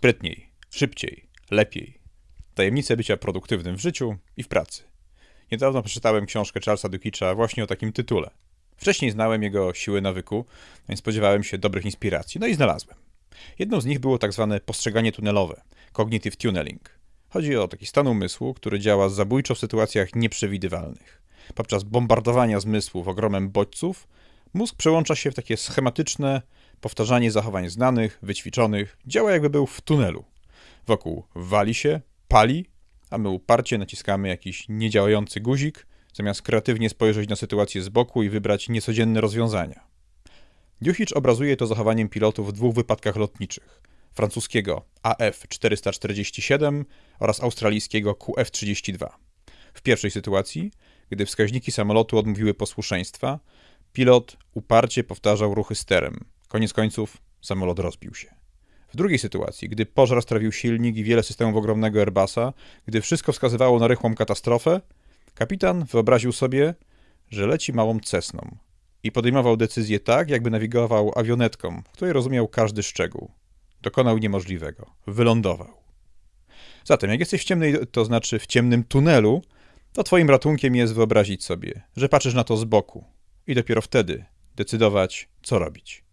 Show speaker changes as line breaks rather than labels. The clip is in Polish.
Sprytniej, szybciej, lepiej. Tajemnice bycia produktywnym w życiu i w pracy. Niedawno przeczytałem książkę Charlesa Dukicza właśnie o takim tytule. Wcześniej znałem jego siły nawyku, więc spodziewałem się dobrych inspiracji, no i znalazłem. Jedną z nich było tak zwane postrzeganie tunelowe, cognitive tunneling. Chodzi o taki stan umysłu, który działa zabójczo w sytuacjach nieprzewidywalnych. Podczas bombardowania zmysłów ogromem bodźców, mózg przełącza się w takie schematyczne powtarzanie zachowań znanych, wyćwiczonych, działa jakby był w tunelu. Wokół wali się, pali, a my uparcie naciskamy jakiś niedziałający guzik, zamiast kreatywnie spojrzeć na sytuację z boku i wybrać niecodzienne rozwiązania. Duchicz obrazuje to zachowaniem pilotów w dwóch wypadkach lotniczych. Francuskiego AF-447 oraz australijskiego QF-32. W pierwszej sytuacji, gdy wskaźniki samolotu odmówiły posłuszeństwa, pilot uparcie powtarzał ruchy sterem. Koniec końców samolot rozbił się. W drugiej sytuacji, gdy pożar strawił silnik i wiele systemów ogromnego Airbusa, gdy wszystko wskazywało na rychłą katastrofę, kapitan wyobraził sobie, że leci małą cesną i podejmował decyzje tak, jakby nawigował awionetką, w której rozumiał każdy szczegół. Dokonał niemożliwego. Wylądował. Zatem, jak jesteś w ciemnej, to znaczy w ciemnym tunelu, to twoim ratunkiem jest wyobrazić sobie, że patrzysz na to z boku i dopiero wtedy decydować, co robić.